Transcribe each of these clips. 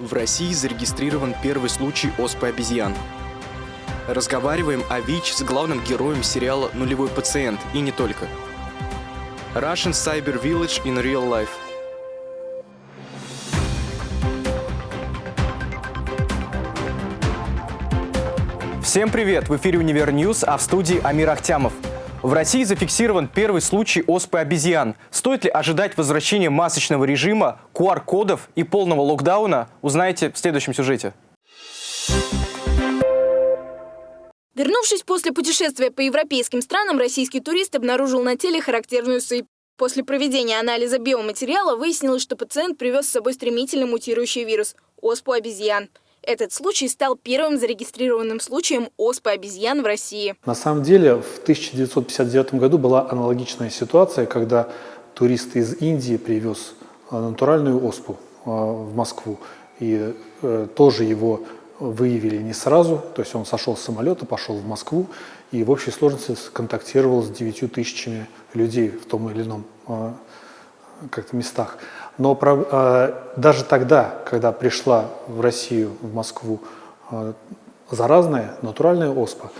В России зарегистрирован первый случай оспы обезьян. Разговариваем о ВИЧ с главным героем сериала «Нулевой пациент» и не только. Russian Cyber Village in Real Life. Всем привет! В эфире «Univer News», а в студии Амир Ахтямов. В России зафиксирован первый случай оспы обезьян. Стоит ли ожидать возвращения масочного режима, QR-кодов и полного локдауна, узнаете в следующем сюжете. Вернувшись после путешествия по европейским странам, российский турист обнаружил на теле характерную сыпь. После проведения анализа биоматериала выяснилось, что пациент привез с собой стремительно мутирующий вирус – оспу обезьян. Этот случай стал первым зарегистрированным случаем оспы обезьян в России. На самом деле в 1959 году была аналогичная ситуация, когда турист из Индии привез э, натуральную оспу э, в Москву. И э, тоже его выявили не сразу, то есть он сошел с самолета, пошел в Москву и в общей сложности контактировал с 9 тысячами людей в том или ином как-то местах. Но э, даже тогда, когда пришла в Россию, в Москву э, заразная натуральная оспа,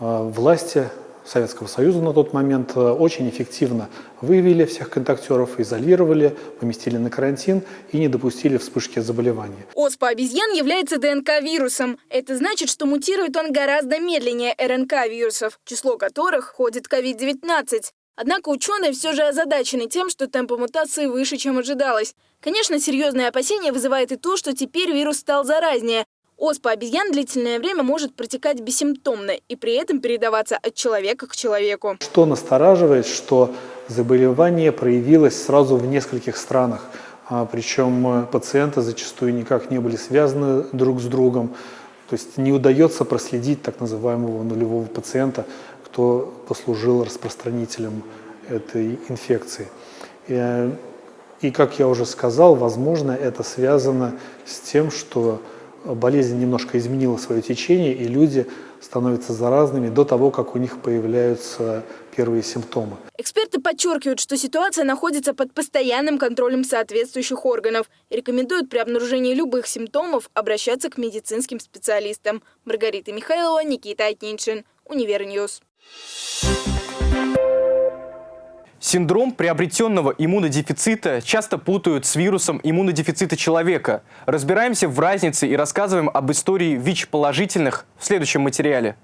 э, власти Советского Союза на тот момент э, очень эффективно выявили всех контактеров, изолировали, поместили на карантин и не допустили вспышки заболевания. Оспа обезьян является ДНК-вирусом. Это значит, что мутирует он гораздо медленнее РНК-вирусов, число которых входит в COVID-19. Однако ученые все же озадачены тем, что темпы мутации выше, чем ожидалось. Конечно, серьезные опасения вызывает и то, что теперь вирус стал заразнее. Оспа обезьян длительное время может протекать бессимптомно и при этом передаваться от человека к человеку. Что настораживает, что заболевание проявилось сразу в нескольких странах. А, причем э, пациенты зачастую никак не были связаны друг с другом. То есть не удается проследить так называемого нулевого пациента, кто послужил распространителем этой инфекции. И, и, как я уже сказал, возможно, это связано с тем, что болезнь немножко изменила свое течение, и люди становятся заразными до того, как у них появляются первые симптомы. Эксперты подчеркивают, что ситуация находится под постоянным контролем соответствующих органов рекомендуют при обнаружении любых симптомов обращаться к медицинским специалистам. Маргарита Михайлова, Никита Атниншин, Univer News. Синдром приобретенного иммунодефицита часто путают с вирусом иммунодефицита человека. Разбираемся в разнице и рассказываем об истории ВИЧ-положительных в следующем материале.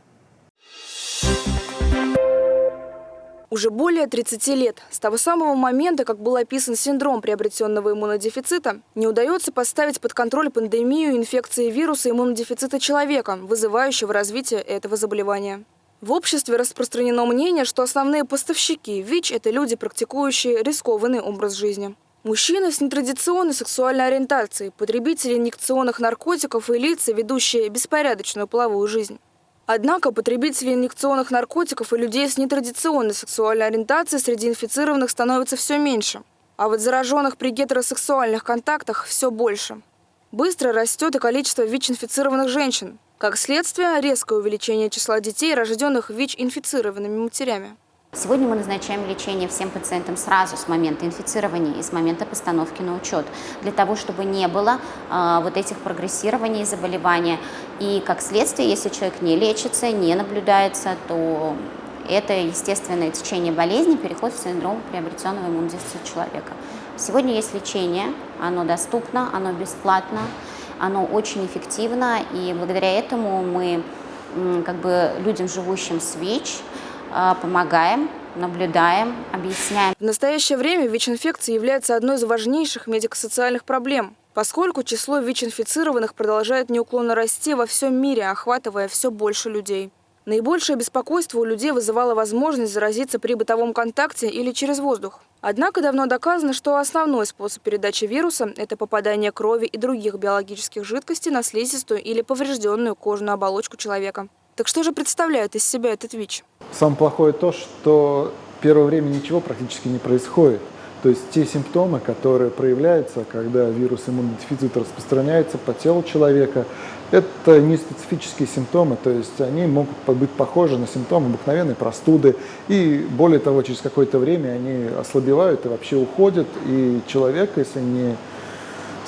Уже более 30 лет, с того самого момента, как был описан синдром приобретенного иммунодефицита, не удается поставить под контроль пандемию инфекции вируса иммунодефицита человека, вызывающего развитие этого заболевания. В обществе распространено мнение, что основные поставщики ВИЧ – это люди, практикующие рискованный образ жизни. Мужчины с нетрадиционной сексуальной ориентацией, потребители инъекционных наркотиков и лица, ведущие беспорядочную половую жизнь. Однако потребителей инъекционных наркотиков и людей с нетрадиционной сексуальной ориентацией среди инфицированных становится все меньше. А вот зараженных при гетеросексуальных контактах все больше. Быстро растет и количество ВИЧ-инфицированных женщин. Как следствие, резкое увеличение числа детей, рожденных ВИЧ-инфицированными матерями. Сегодня мы назначаем лечение всем пациентам сразу с момента инфицирования и с момента постановки на учет, для того, чтобы не было э, вот этих прогрессирований заболевания. И как следствие, если человек не лечится, не наблюдается, то это естественное течение болезни, переход в синдром приобретенного иммунодефицита человека. Сегодня есть лечение, оно доступно, оно бесплатно оно очень эффективно, и благодаря этому мы как бы людям, живущим с ВИЧ, а, помогаем, наблюдаем, объясняем. В настоящее время ВИЧ-инфекция является одной из важнейших медико-социальных проблем, поскольку число ВИЧ-инфицированных продолжает неуклонно расти во всем мире, охватывая все больше людей. Наибольшее беспокойство у людей вызывала возможность заразиться при бытовом контакте или через воздух. Однако давно доказано, что основной способ передачи вируса – это попадание крови и других биологических жидкостей на слизистую или поврежденную кожную оболочку человека. Так что же представляет из себя этот ВИЧ? Самое плохое то, что первое время ничего практически не происходит. То есть те симптомы, которые проявляются, когда вирус иммунодефицита распространяется по телу человека, это не специфические симптомы, то есть они могут быть похожи на симптомы обыкновенной простуды. И более того, через какое-то время они ослабевают и вообще уходят. И человек, если не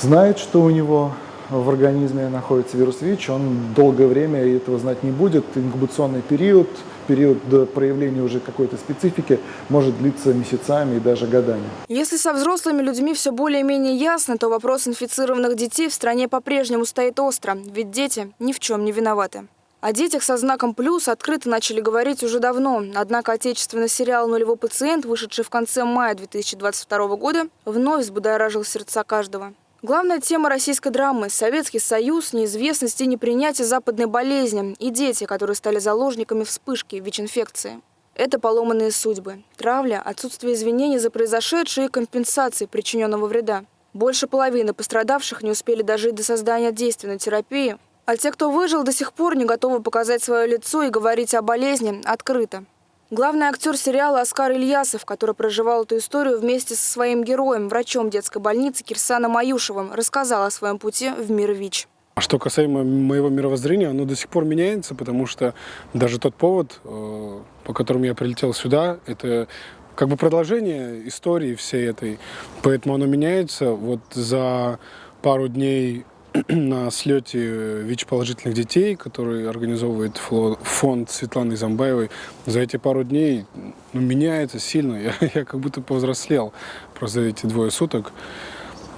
знает, что у него в организме находится вирус ВИЧ, он долгое время этого знать не будет. Инкубационный период, период до проявления уже какой-то специфики может длиться месяцами и даже годами. Если со взрослыми людьми все более-менее ясно, то вопрос инфицированных детей в стране по-прежнему стоит остро, ведь дети ни в чем не виноваты. О детях со знаком «плюс» открыто начали говорить уже давно. Однако отечественный сериал «Нулевой пациент», вышедший в конце мая 2022 года, вновь взбудоражил сердца каждого. Главная тема российской драмы – Советский Союз, неизвестность и непринятие западной болезни и дети, которые стали заложниками вспышки ВИЧ-инфекции. Это поломанные судьбы, травля, отсутствие извинений за произошедшее и компенсации причиненного вреда. Больше половины пострадавших не успели дожить до создания действенной терапии, а те, кто выжил, до сих пор не готовы показать свое лицо и говорить о болезни открыто. Главный актер сериала Оскар Ильясов, который проживал эту историю вместе со своим героем, врачом детской больницы Кирсаном Аюшевым, рассказал о своем пути в мир ВИЧ. А что касаемо моего мировоззрения, оно до сих пор меняется, потому что даже тот повод, э, по которому я прилетел сюда, это как бы продолжение истории всей этой. Поэтому оно меняется. Вот за пару дней на слете ВИЧ-положительных детей, который организовывает фонд Светланы Замбаевой, за эти пару дней ну, меняется сильно. Я, я как будто повзрослел просто эти двое суток.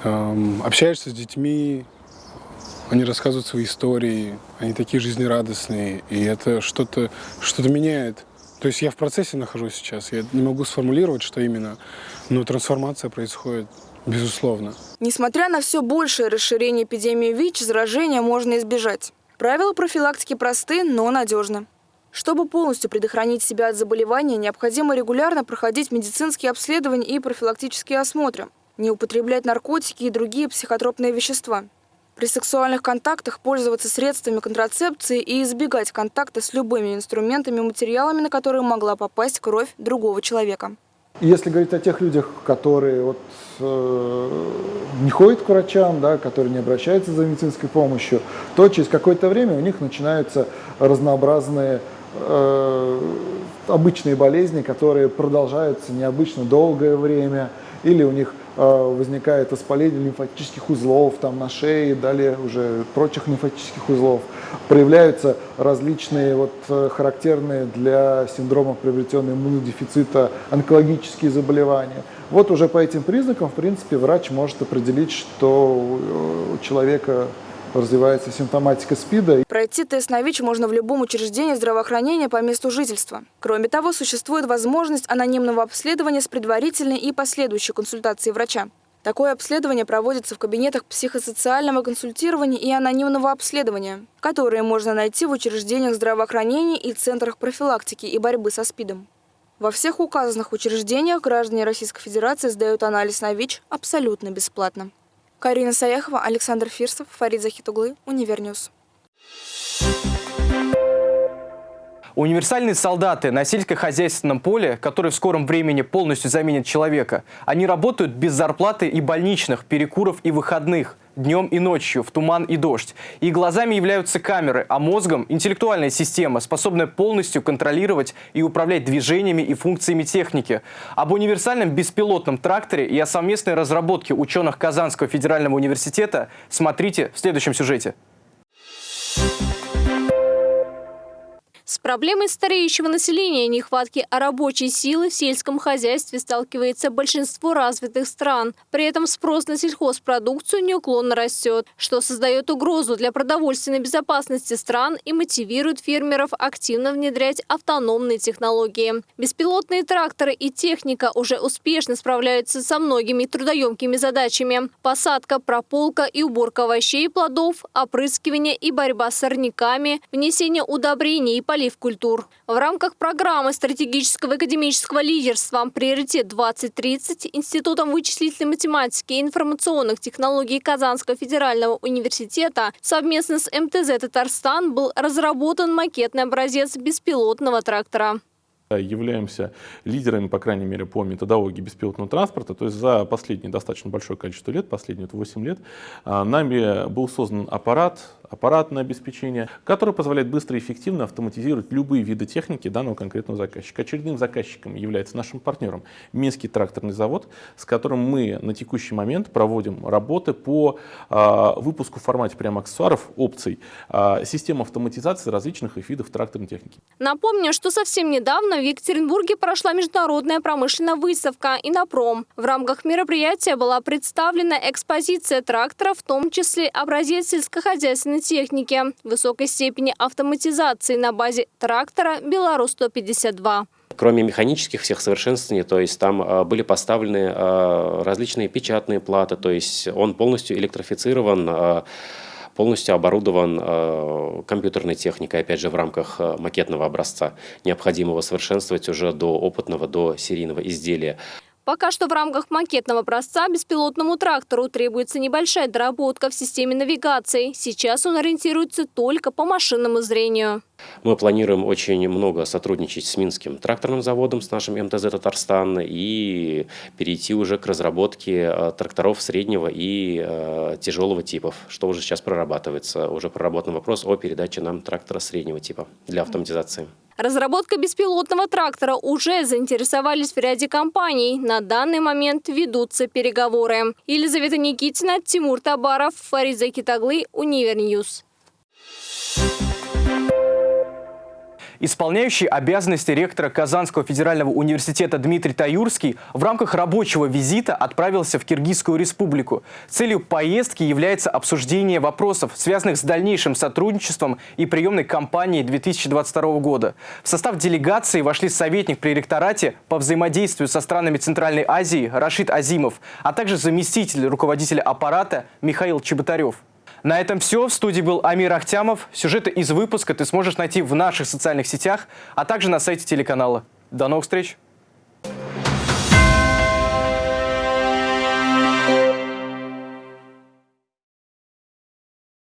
Эм, общаешься с детьми, они рассказывают свои истории, они такие жизнерадостные, и это что-то что, -то, меняет. То есть я в процессе нахожусь сейчас, я не могу сформулировать, что именно, но трансформация происходит. Безусловно. Несмотря на все большее расширение эпидемии ВИЧ, заражения можно избежать. Правила профилактики просты, но надежны. Чтобы полностью предохранить себя от заболевания, необходимо регулярно проходить медицинские обследования и профилактические осмотры, не употреблять наркотики и другие психотропные вещества. При сексуальных контактах пользоваться средствами контрацепции и избегать контакта с любыми инструментами и материалами, на которые могла попасть кровь другого человека. Если говорить о тех людях, которые вот, э, не ходят к врачам, да, которые не обращаются за медицинской помощью, то через какое-то время у них начинаются разнообразные э, обычные болезни, которые продолжаются необычно долгое время, или у них возникает воспаление лимфатических узлов там, на шее, далее уже прочих лимфатических узлов. Проявляются различные вот, э, характерные для синдрома приобретенного иммунодефицита онкологические заболевания. Вот уже по этим признакам, в принципе, врач может определить, что у человека развивается симптоматика СПИДа. Пройти тест на ВИЧ можно в любом учреждении здравоохранения по месту жительства. Кроме того, существует возможность анонимного обследования с предварительной и последующей консультацией врача. Такое обследование проводится в кабинетах психосоциального консультирования и анонимного обследования, которые можно найти в учреждениях здравоохранения и центрах профилактики и борьбы со СПИДом. Во всех указанных учреждениях граждане Российской Федерации сдают анализ на ВИЧ абсолютно бесплатно. Карина Саяхова, Александр Фирсов, Фарид Захитоглы, Univer News. Универсальные солдаты на сельскохозяйственном поле, которые в скором времени полностью заменят человека, они работают без зарплаты и больничных, перекуров и выходных, днем и ночью, в туман и дождь. И глазами являются камеры, а мозгом – интеллектуальная система, способная полностью контролировать и управлять движениями и функциями техники. Об универсальном беспилотном тракторе и о совместной разработке ученых Казанского федерального университета смотрите в следующем сюжете. С проблемой стареющего населения и нехватки рабочей силы в сельском хозяйстве сталкивается большинство развитых стран. При этом спрос на сельхозпродукцию неуклонно растет, что создает угрозу для продовольственной безопасности стран и мотивирует фермеров активно внедрять автономные технологии. Беспилотные тракторы и техника уже успешно справляются со многими трудоемкими задачами. Посадка, прополка и уборка овощей и плодов, опрыскивание и борьба с сорняками, внесение удобрений и полезных полив культур. В рамках программы стратегического академического лидерства «Приоритет-2030» Институтом вычислительной математики и информационных технологий Казанского федерального университета совместно с МТЗ «Татарстан» был разработан макетный образец беспилотного трактора являемся лидерами, по крайней мере, по методологии беспилотного транспорта. То есть за последние достаточно большое количество лет, последние 8 лет, а, нами был создан аппарат, аппаратное обеспечение, которое позволяет быстро и эффективно автоматизировать любые виды техники данного конкретного заказчика. Очередным заказчиком является нашим партнером Минский тракторный завод, с которым мы на текущий момент проводим работы по э, выпуску в формате прямо аксессуаров, опций, э, систем автоматизации различных видов тракторной техники. Напомню, что совсем недавно в Екатеринбурге прошла международная промышленная выставка «Инопром». В рамках мероприятия была представлена экспозиция тракторов, в том числе образец сельскохозяйственной техники высокой степени автоматизации на базе трактора «Беларусь-152». Кроме механических всех совершенствований, то есть там э, были поставлены э, различные печатные платы, то есть он полностью электрифицирован, э, полностью оборудован компьютерной техникой, опять же, в рамках макетного образца, необходимого совершенствовать уже до опытного, до серийного изделия. Пока что в рамках макетного образца беспилотному трактору требуется небольшая доработка в системе навигации. Сейчас он ориентируется только по машинному зрению. Мы планируем очень много сотрудничать с Минским тракторным заводом, с нашим МТЗ «Татарстан» и перейти уже к разработке э, тракторов среднего и э, тяжелого типов, что уже сейчас прорабатывается. Уже проработан вопрос о передаче нам трактора среднего типа для автоматизации. Разработка беспилотного трактора уже заинтересовались в ряде компаний. На данный момент ведутся переговоры. Елизавета Никитина, Тимур Табаров, Фарид Захитоглы, Univer News. Исполняющий обязанности ректора Казанского федерального университета Дмитрий Таюрский в рамках рабочего визита отправился в Киргизскую республику. Целью поездки является обсуждение вопросов, связанных с дальнейшим сотрудничеством и приемной кампанией 2022 года. В состав делегации вошли советник при ректорате по взаимодействию со странами Центральной Азии Рашид Азимов, а также заместитель руководителя аппарата Михаил Чеботарев. На этом все. В студии был Амир Ахтямов. Сюжеты из выпуска ты сможешь найти в наших социальных сетях, а также на сайте телеканала. До новых встреч!